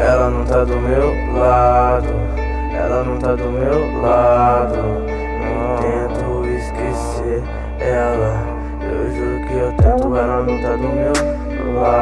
Ela não tá do meu lado, ela não tá do meu lado. Não tento esquecer ela, eu juro que eu tento. Ela não tá do meu lado,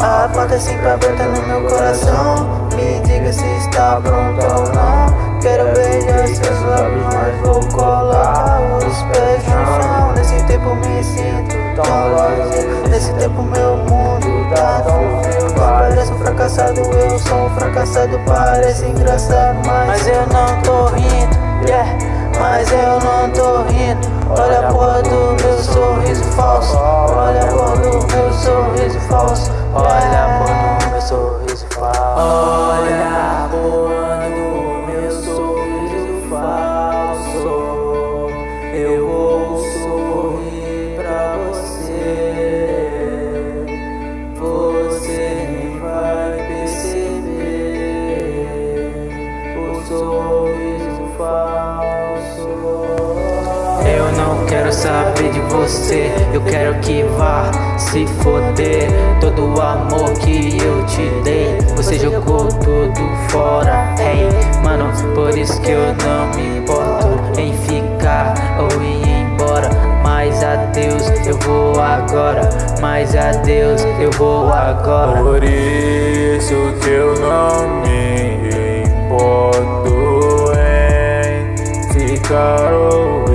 A porta sempre aberta no meu coração. Me diga se está pronto ou não. Quero beijar seus lábios, mas vou colar os pés no chão. Nesse tempo me sinto tão vazio. Nesse tempo meu mundo tá tão frio. Parece um fracassado, eu sou um fracassado. Parece engraçado, mas eu não tô rindo. Yeah, mas eu não tô rindo. Olha a porra do meu sorriso falso. Olha a porra do meu sorriso falso. Olha a porra do meu sorriso falso. Saber de você, eu quero que vá se foder. Todo o amor que eu te dei, você jogou tudo fora. Hey, mano, por isso que eu não me importo em ficar ou ir embora. Mas adeus, eu vou agora. Mas adeus, eu vou agora. Por isso que eu não me importo em ficar ou